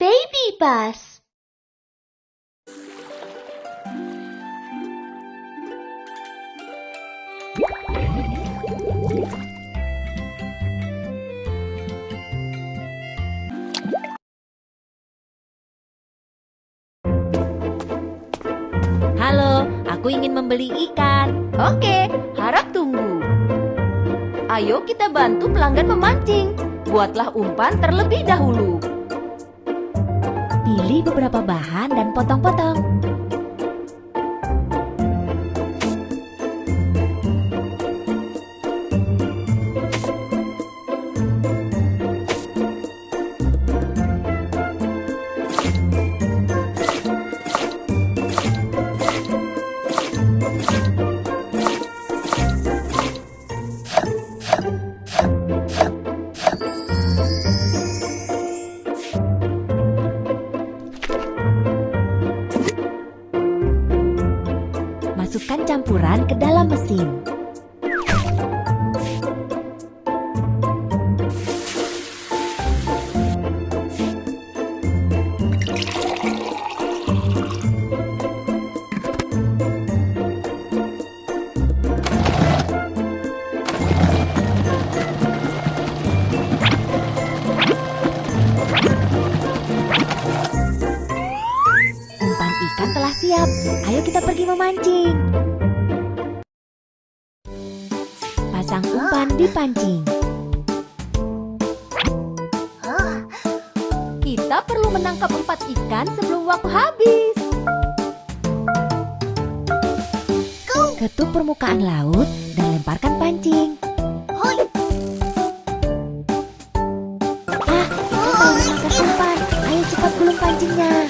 Baby bus. Halo, aku ingin membeli ikan. Oke, harap tunggu. Ayo kita bantu pelanggan memancing. Buatlah umpan terlebih dahulu. Pilih beberapa bahan dan potong-potong. Masukkan campuran ke dalam mesin. Siap. Ayo kita pergi memancing. Pasang umpan di pancing. Kita perlu menangkap empat ikan sebelum waktu habis. Ketuk permukaan laut dan lemparkan pancing. Ah, kita menangkap umpan. Ayo cepat gulung pancingnya.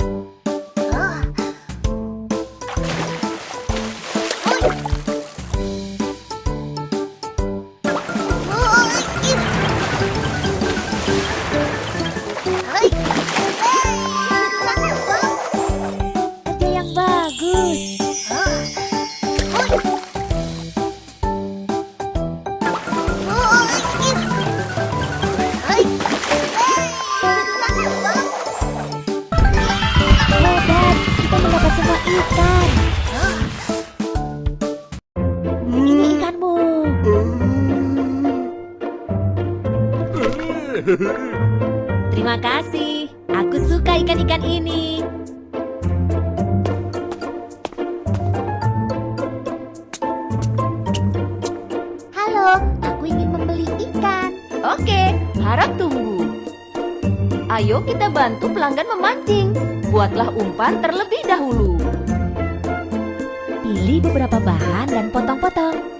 Terima kasih. Aku suka ikan-ikan ini. Harap tunggu. Ayo kita bantu pelanggan memancing. Buatlah umpan terlebih dahulu. Pilih beberapa bahan dan potong-potong.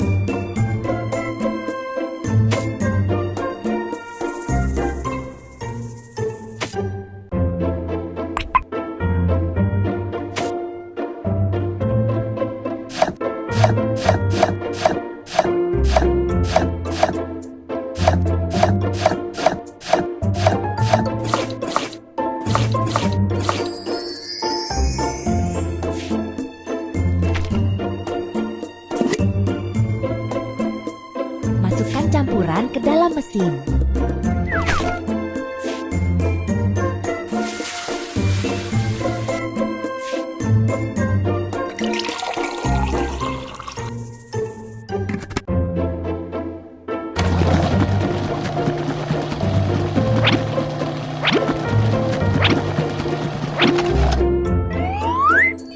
Mesin.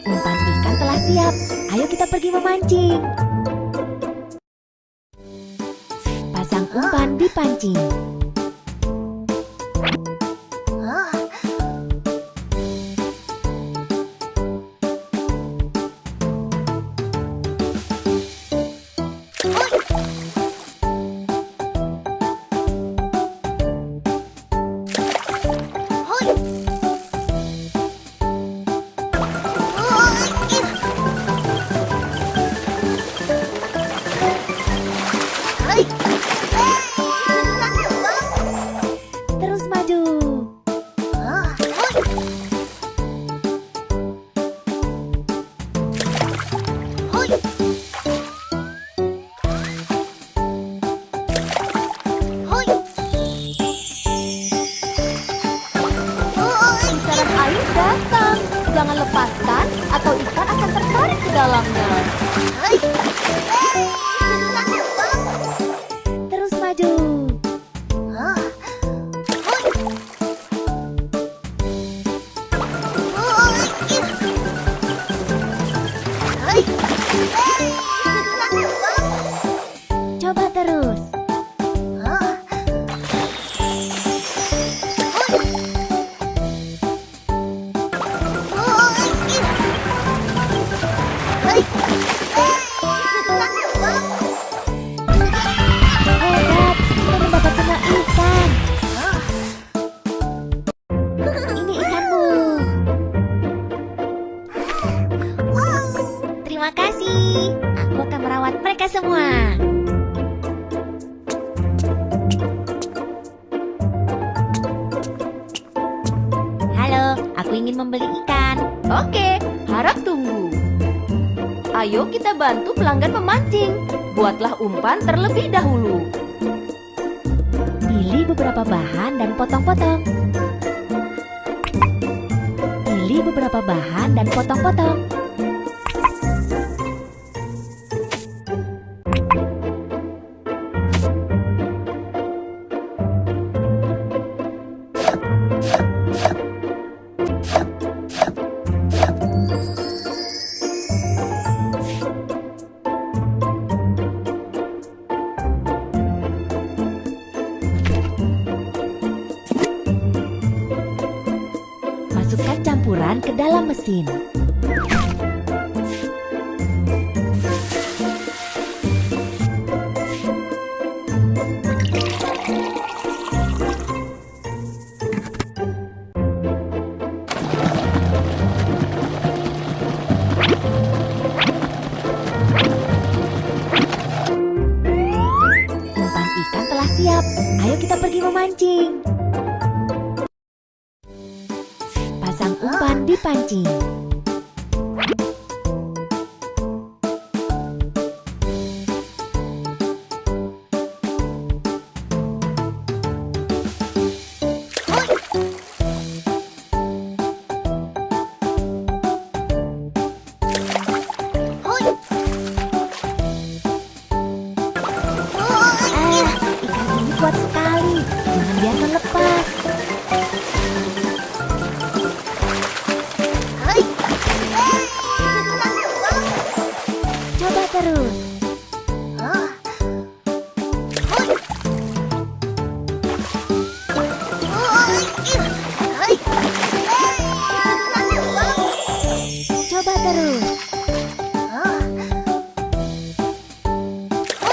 Umpan telah siap. Ayo kita pergi memancing. Umpan di pancing. Tertarik aku ingin membeli ikan. Oke, harap tunggu. Ayo kita bantu pelanggan memancing. Buatlah umpan terlebih dahulu. Pilih beberapa bahan dan potong-potong. Pilih beberapa bahan dan potong-potong. Dalam mesin. Ikan telah siap. Ayo kita pergi memancing. Umpan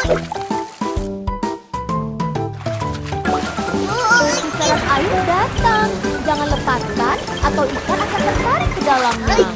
Pusaran air datang. Jangan lepaskan atau ikan akan tertarik ke dalamnya.